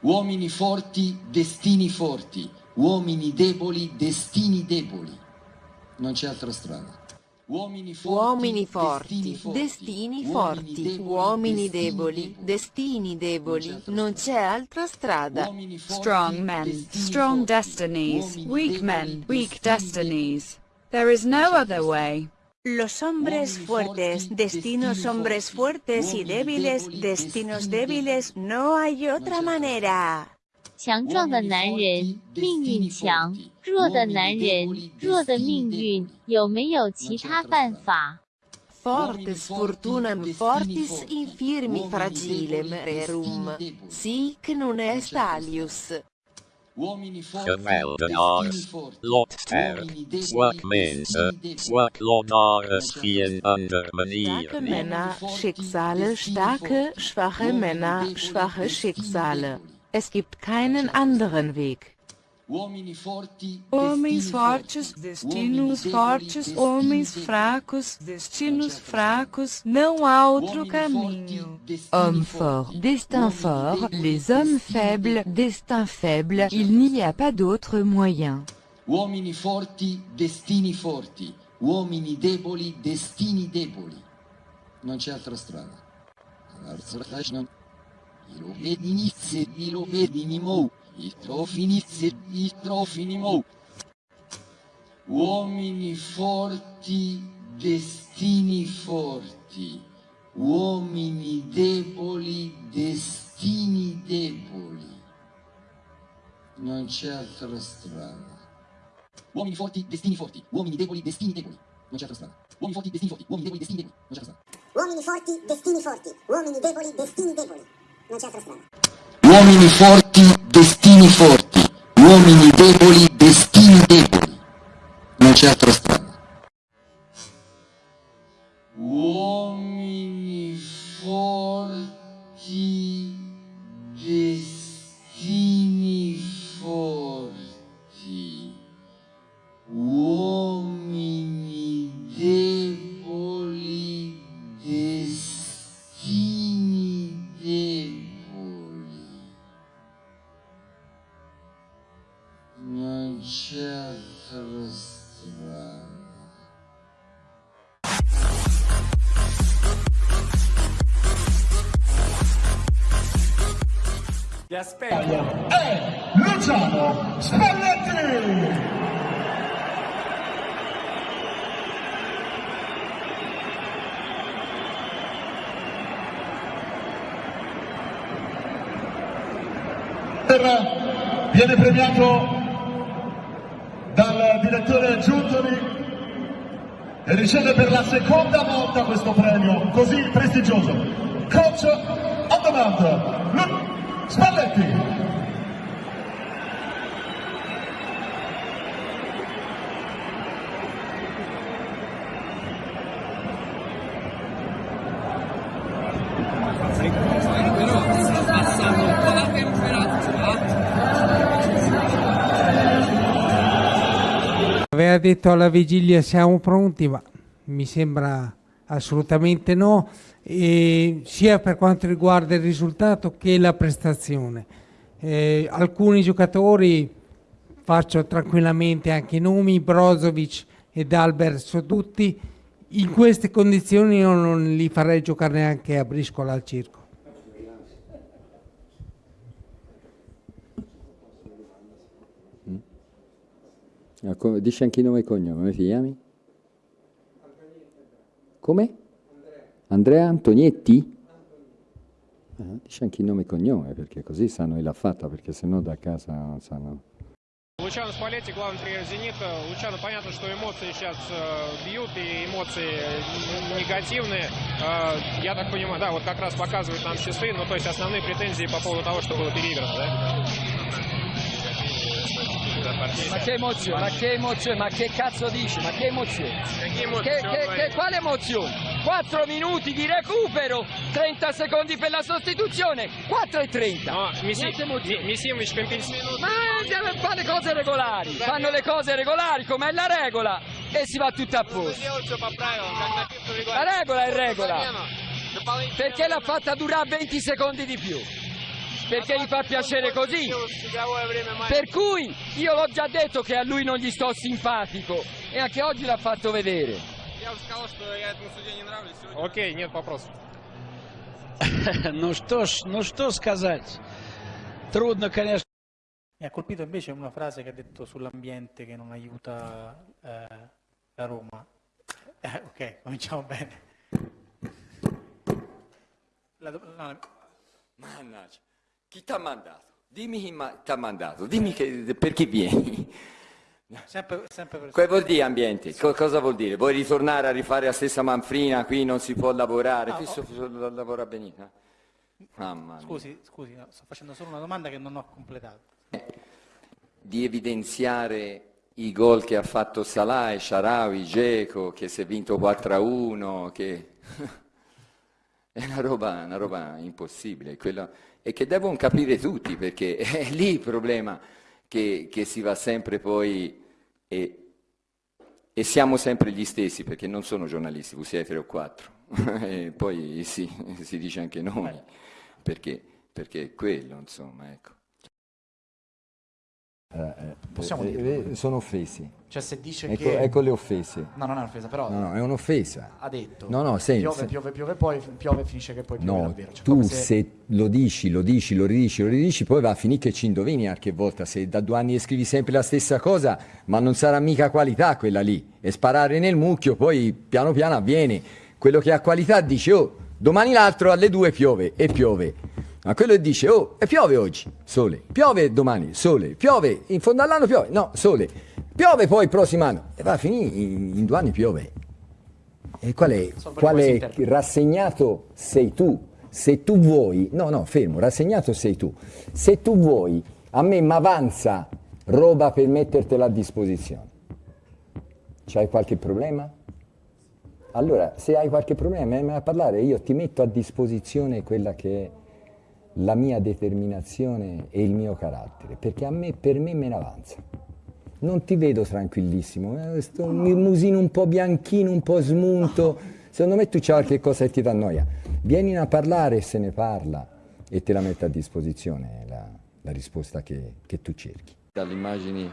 Uomini forti, destini forti. Uomini deboli, destini deboli. Non c'è altra strada. Uomini forti, uomini forti destini forti, uomini deboli, destini deboli, non c'è altra strada. Strong men, strong destinies, weak men, weak destinies. There is no other way. Los hombres fuertes, destinos hombres fuertes y débiles, destinos débiles, no hay otra manera. 强壮的男人命运强，弱的男人弱的命运，有没有其他办法？Fortes fortunam fortis infirmi fragilem rerum, sic non est alius. Geweldenaars, lotsterk, workmensen, worklonares vielen andere manieren. Starke Männer, Schicksale, starke, schwache Männer, schwache Schicksale. Es gibt keinen anderen Weg. Homens fortes, destinos fortes, homens fracos, destinos fracos, não há outro caminho. Hommes forts, destin fort, les hommes faibles, destin faible, il n'y a pas d'autre moyen. Uomini forti, destini forti, uomini deboli, destini deboli. Non c'è altra strada. I trofinice, i trofinimou. Uomini forti, destini forti. Uomini deboli, destini deboli. Non c'è altra strada. Uomini forti, destini forti. Uomini deboli, destini deboli. Non c'è altra strada. Uomini forti, destini forti. Uomini deboli, destini deboli. Non c'è altra strada. Uomini forti, destini forti. Uomini deboli, destini deboli. Non c'è altra strada. Uomini forti, destini Strada. Ti aspetto. È Luciano Spalletti! Viene premiato direttore Giuntoli e riceve per la seconda volta questo premio così prestigioso. Coach on demand, Spalletti. Detto alla vigilia siamo pronti, ma mi sembra assolutamente no, e sia per quanto riguarda il risultato che la prestazione. Eh, alcuni giocatori, faccio tranquillamente anche i nomi, Brozovic ed Albert sono tutti, in queste condizioni io non li farei giocare neanche a briscola al circo. Ah, come- Dici anche il nome e cognome, come ti chiami? Come? Andrea Antonietti? Ah, dici anche il nome e cognome, perché così sanno chi l'ha fatta, perché sennò da casa non sanno. Лучано Спалетти, главный тренер «Зенита». Лучано, понятно, что эмоции сейчас э, бьют, и эмоции н- негативные. Э, я так понимаю, да, вот как раз показывают нам часы, ну, то есть основные претензии по поводу того, что было переиграно, да? Ma che emozione, ma che emozione, ma che cazzo dici, ma che emozione. Che, che, che, che, quale emozione? 4 minuti di recupero, 30 secondi per la sostituzione, 4 e 30. No, mi si, mi, mi si, Ma deve fare le cose regolari, fanno le cose regolari come è la regola e si va tutto a posto. La regola è regola. Perché l'ha fatta durare 20 secondi di più? perché gli fa piacere così. Per cui io l'ho già detto che a lui non gli sto simpatico e anche oggi l'ha fatto vedere. Ok, нет вопросов. ну что ж, ну что сказать. Трудно, конечно. Mi ha colpito invece una frase che ha detto sull'ambiente che non aiuta eh, la Roma. Eh, ok, cominciamo bene. La, no, Mannaggia, chi ti ha mandato? Dimmi chi ti ha mandato, dimmi che, per chi vieni. sempre, sempre per Che vuol dire ambiente? Co- cosa vuol dire? Vuoi ritornare a rifare la stessa manfrina? Qui non si può lavorare, No, qui ho- so- so- lavora benissimo. Mamma mia. Scusi, scusi, no, sto facendo solo una domanda che non ho completato. Di evidenziare i gol che ha fatto Salah, e Sharawi, Geco, che si è vinto 4-1, che... È una roba, una roba impossibile, quello- e che devono capire tutti, perché è lì il problema che, che si va sempre poi e, e siamo sempre gli stessi, perché non sono giornalisti, voi siete tre o quattro, e poi sì, si dice anche noi, perché, perché è quello, insomma, ecco. Possiamo Eh, dirlo? eh, sono offesi. Cioè se dice ecco, che... ecco le offese. No, non è un'offesa, però... No, no, è un'offesa. Ha detto. No, no, senza. Piove, piove, piove, poi piove e finisce che poi piove No, davvero. Cioè, tu come se... lo dici, lo dici, lo ridici, lo ridici, poi va a finire che ci indovini qualche volta. Se da due anni scrivi sempre la stessa cosa, ma non sarà mica qualità quella lì. E sparare nel mucchio, poi piano piano avviene. Quello che ha qualità dice, oh, domani l'altro alle due piove, e piove. Ma quello dice, oh, e piove oggi, sole. Piove domani, sole. Piove, in fondo all'anno piove, no, sole. Piove poi il prossimo anno. E va a finire, in, in due anni piove. E qual è, qual è rassegnato sei tu? Se tu vuoi, no, no, fermo, rassegnato sei tu. Se tu vuoi, a me mi avanza roba per mettertela a disposizione. C'hai qualche problema? Allora, se hai qualche problema, vieni a parlare, io ti metto a disposizione quella che è la mia determinazione e il mio carattere, perché a me, per me me ne avanza. Non ti vedo tranquillissimo, eh, sto un musino un po' bianchino, un po' smunto. Secondo me tu c'è qualche cosa che ti dà noia. Vieni a parlare se ne parla e te la metto a disposizione la, la risposta che, che tu cerchi. Dalle immagini,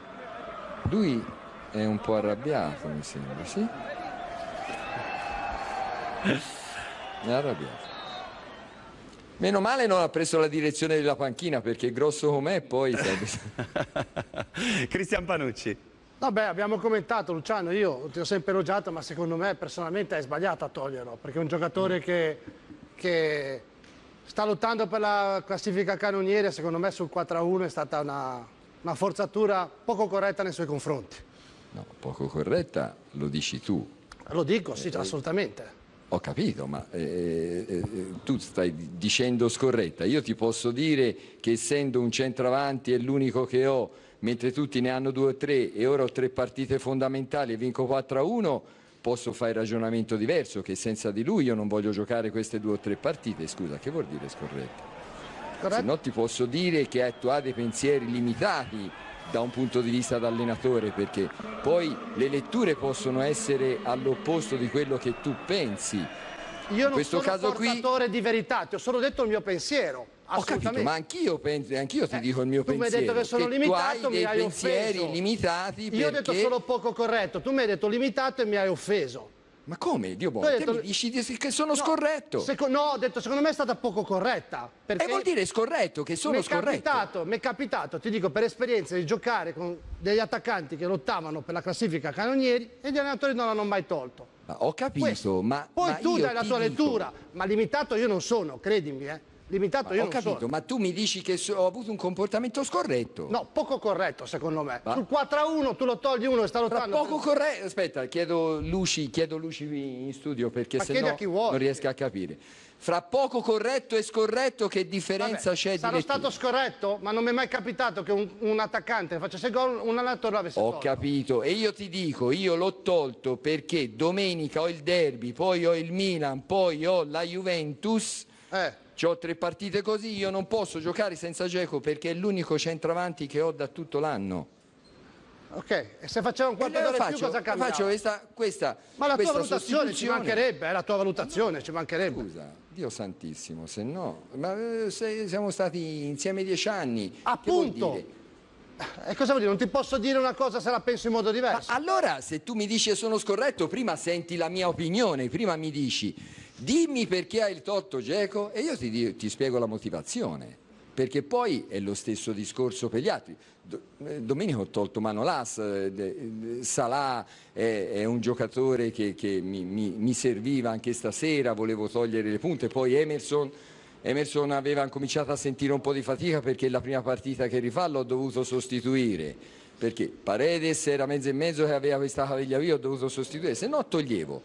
lui è un po' arrabbiato, mi sembra, sì? È arrabbiato. Meno male non ha preso la direzione della panchina perché grosso com'è poi. Cristian Panucci. Vabbè, abbiamo commentato Luciano, io ti ho sempre elogiato, ma secondo me personalmente è sbagliato a toglierlo, perché è un giocatore che, che sta lottando per la classifica canoniere, secondo me sul 4-1 è stata una, una forzatura poco corretta nei suoi confronti. No, poco corretta, lo dici tu. Lo dico, sì, assolutamente. Ho capito, ma eh, eh, tu stai dicendo scorretta. Io ti posso dire che essendo un centravanti è l'unico che ho, mentre tutti ne hanno due o tre e ora ho tre partite fondamentali e vinco 4-1, posso fare ragionamento diverso, che senza di lui io non voglio giocare queste due o tre partite. Scusa, che vuol dire scorretta? Se no ti posso dire che tu hai dei pensieri limitati da un punto di vista da allenatore perché poi le letture possono essere all'opposto di quello che tu pensi. Io non sono caso qui portatore di verità, ti ho solo detto il mio pensiero. ho capito, ma anch'io, anch'io ti dico il mio tu mi hai pensiero. detto che sono tu limitato, hai mi hai pensieri offeso. limitati Io ho detto perché- solo poco corretto, tu mi hai detto limitato e mi hai offeso. Ma come? Dio buono, detto- dici di- che sono No, scorretto. seco- no, ho detto secondo me è stata poco corretta. E vuol dire scorretto, che sono mi è scorretto. capitato, mi è capitato, ti dico per esperienza, di giocare con degli attaccanti che lottavano per la classifica canonieri e gli allenatori non l'hanno mai tolto. Ma ho capito, Questo. ma Poi ma tu dai la tua dico- lettura, ma limitato io non sono, credimi, eh. Limitato io Ho capito, sono. ma tu mi dici che so- ho avuto un comportamento scorretto. No, poco corretto secondo me. Ma- Sul 4-1 tu lo togli uno e sta lottando. poco corretto. Aspetta, chiedo Luci, chiedo Luci in studio perché Ma se no a non riesco a capire. Fra poco corretto e scorretto che differenza c'è di lettura? stato scorretto, ma non mi è mai capitato che un, un attaccante facesse gol, un allenatore l'avesse Ho tolto. capito e io ti dico, io l'ho tolto perché domenica ho il derby, poi ho il Milan, poi ho la Juventus. Eh. Ho tre partite così, io non posso giocare senza Geco perché è l'unico centravanti che ho da tutto l'anno. Ok, e se faceva un quarto d'ora in più faccio- cosa cambiava? faccio questa- questa- Ma la tua questa valutazione ci mancherebbe, è la tua valutazione ci mancherebbe. Scusa, Dio santissimo, se no, ma eh, se siamo stati insieme dieci anni. Appunto. dire? E cosa vuol dire? Non ti posso dire una cosa se la penso in modo diverso. Ma allora, se tu mi dici che sono scorretto, prima senti la mia opinione, prima mi dici dimmi perché hai il torto Geco e io ti, ti spiego la motivazione. Perché poi è lo stesso discorso per gli altri. Eh, Domenico ho tolto Manolas, eh, de- eh, Salah è, un giocatore che, che mi, mi- mi serviva anche stasera, volevo togliere le punte, poi Emerson, Emerson aveva cominciato a sentire un po' di fatica perché la prima partita che rifà l'ho dovuto sostituire, perché Paredes era mezzo e mezzo che aveva questa caviglia via, ho dovuto sostituire, se no toglievo.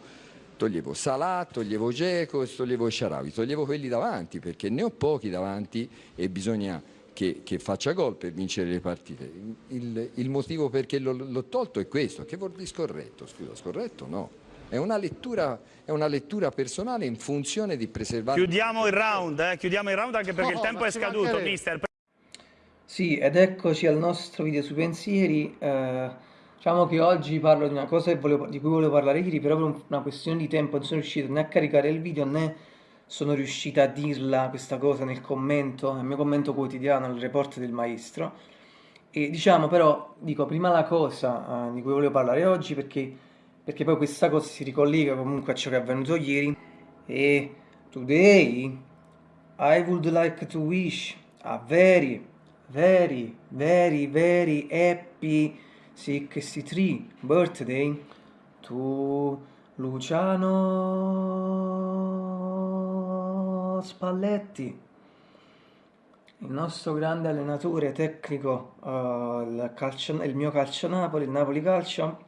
Toglievo Salah, toglievo Geco e toglievo Sharawi, toglievo quelli davanti perché ne ho pochi davanti e bisogna che, che faccia gol per vincere le partite. Il, il motivo perché l'ho, tolto è questo, che vuol dire scorretto? Scusa, scorretto no. È una lettura, è una lettura personale in funzione di preservare... Chiudiamo il round, eh? chiudiamo il round anche perché il No, tempo ma è scaduto, mister. Sì, ed eccoci al nostro video sui pensieri. Eh, diciamo che oggi parlo di una cosa volevo- di cui volevo parlare ieri, però per un- una questione di tempo non sono riuscito né a caricare il video né sono riuscita a dirla questa cosa nel commento, nel mio commento quotidiano al report del maestro. E diciamo però, dico prima la cosa eh, di cui volevo parlare oggi perché, perché poi questa cosa si ricollega comunque a ciò che è avvenuto ieri. E today I would like to wish a very, very, very, very happy 63 birthday to Luciano Spalletti, il nostro grande allenatore tecnico, eh, il, calcio- il mio calcio Napoli, il Napoli Calcio,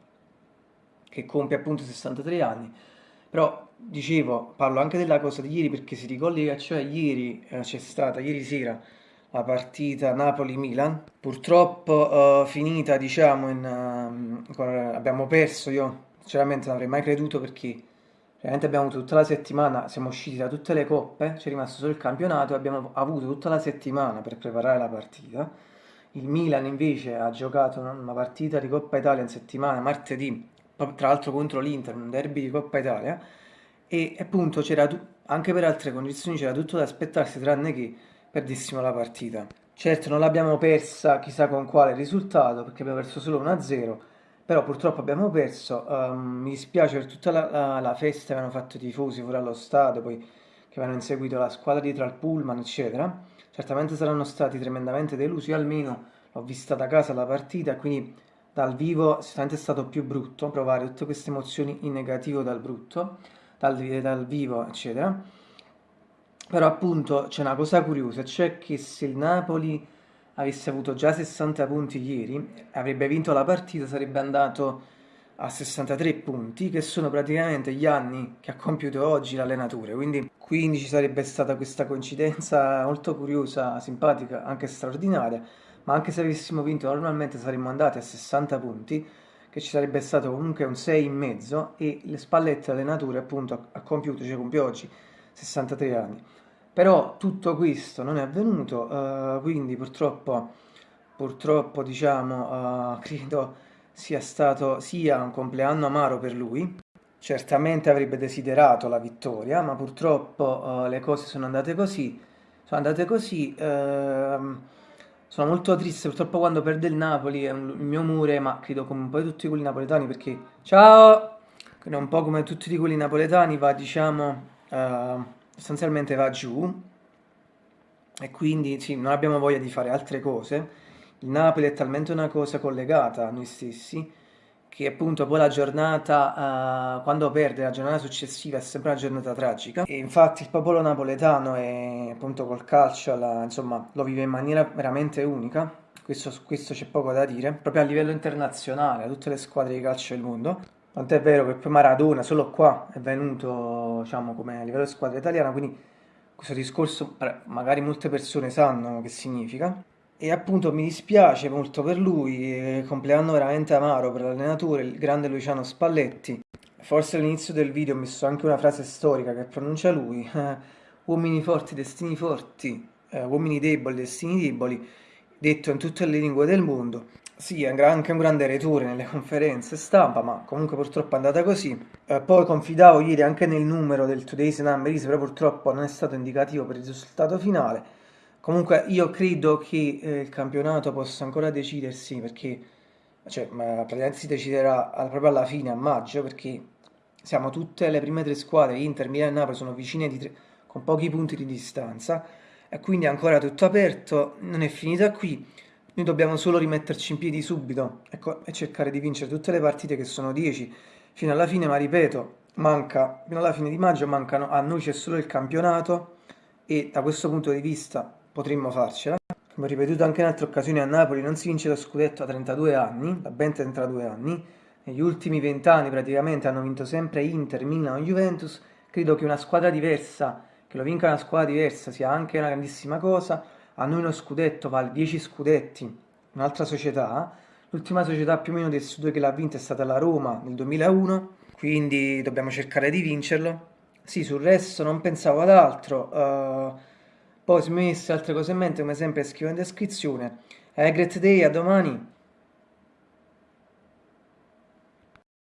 che compie appunto 63 anni. Però dicevo, parlo anche della cosa di ieri perché si ricollega, cioè ieri eh, c'è stata, ieri sera, la partita Napoli-Milan, purtroppo eh, finita diciamo in, con- abbiamo perso, io sinceramente non avrei mai creduto perché veramente abbiamo avuto tutta la settimana, siamo usciti da tutte le coppe, c'è rimasto solo il campionato abbiamo avuto tutta la settimana per preparare la partita. Il Milan invece ha giocato una partita di Coppa Italia in settimana, martedì, tra l'altro contro l'Inter, un derby di Coppa Italia, e appunto c'era anche per altre condizioni c'era tutto da aspettarsi tranne che perdessimo la partita. Certo non l'abbiamo persa chissà con quale risultato perché abbiamo perso solo 1-0, però purtroppo abbiamo perso, ehm, mi dispiace per tutta la, la- la festa che hanno fatto i tifosi fuori allo stadio, poi che avevano inseguito la squadra dietro al pullman, eccetera. Certamente saranno stati tremendamente delusi, almeno l'ho vista da casa la partita, quindi dal vivo sicuramente è stato più brutto provare tutte queste emozioni in negativo dal brutto, dal, dal vivo, eccetera. Però appunto c'è una cosa curiosa, cioè che se il Napoli avesse avuto già 60 punti ieri, avrebbe vinto la partita, sarebbe andato a 63 punti, che sono praticamente gli anni che ha compiuto oggi l'allenatore. Quindi, quindi ci sarebbe stata questa coincidenza molto curiosa, simpatica, anche straordinaria. Ma anche se avessimo vinto normalmente saremmo andati a 60 punti, che ci sarebbe stato comunque un 6 in mezzo e le spallette allenatore appunto ha- compiuto, cioè compie oggi 63 anni. Però tutto questo non è avvenuto, eh, quindi purtroppo, purtroppo diciamo, eh, credo sia stato sia un compleanno amaro per lui. Certamente avrebbe desiderato la vittoria, ma purtroppo eh, le cose sono andate così. Sono andate così. ehm, sono molto triste, purtroppo quando perde il Napoli è un- il mio umore, ma credo come un po' tutti quelli napoletani, perché ciao! Quindi un po' come tutti quelli napoletani va, diciamo, eh, sostanzialmente va giù e quindi sì, non abbiamo voglia di fare altre cose. Il Napoli è talmente una cosa collegata a noi stessi che appunto poi la giornata, eh, quando perde la giornata successiva è sempre una giornata tragica e infatti il popolo napoletano è appunto col calcio, la- insomma, lo vive in maniera veramente unica, questo, questo c'è poco da dire, proprio a livello internazionale, a tutte le squadre di calcio del mondo. Tant'è vero che poi Maradona solo qua è venuto, diciamo, come a livello di squadra italiana, quindi questo discorso magari molte persone sanno che significa. E appunto mi dispiace molto per lui, eh, compleanno veramente amaro per l'allenatore, il grande Luciano Spalletti. Forse all'inizio del video ho messo anche una frase storica che pronuncia lui, eh, uomini forti, destini forti, eh, uomini deboli, destini deboli. Detto in tutte le lingue del mondo. Sì, è anche un grande retore nelle conferenze stampa, ma comunque purtroppo è andata così. Eh, poi confidavo ieri anche nel numero del Today's Number, però purtroppo non è stato indicativo per il risultato finale. Comunque io credo che eh, il campionato possa ancora decidersi perché cioè, praticamente si deciderà proprio alla fine, a maggio, perché siamo tutte le prime tre squadre, Inter, Milan e Napoli sono vicine tre, con pochi punti di distanza quindi è ancora tutto aperto, non è finita qui. Noi dobbiamo solo rimetterci in piedi subito ecco, e cercare di vincere tutte le partite che sono 10 fino alla fine, ma ripeto, manca, fino alla fine di maggio mancano, a noi c'è solo il campionato e da questo punto di vista potremmo farcela. Come ho ripetuto anche in altre occasioni a Napoli, non si vince lo scudetto a 32 anni, da ben 32 anni, negli ultimi 20 anni praticamente hanno vinto sempre Inter, Milan o Juventus, credo che una squadra diversa, che lo vinca una squadra diversa sia anche una grandissima cosa, a noi uno scudetto vale 10 scudetti, un'altra società, l'ultima società più o meno del Sud che l'ha vinta è stata la Roma nel 2001, quindi dobbiamo cercare di vincerlo. Sì, sul resto non pensavo ad altro, uh, poi se mi messe altre cose in mente come sempre scrivo in descrizione. Eh, great day, a domani!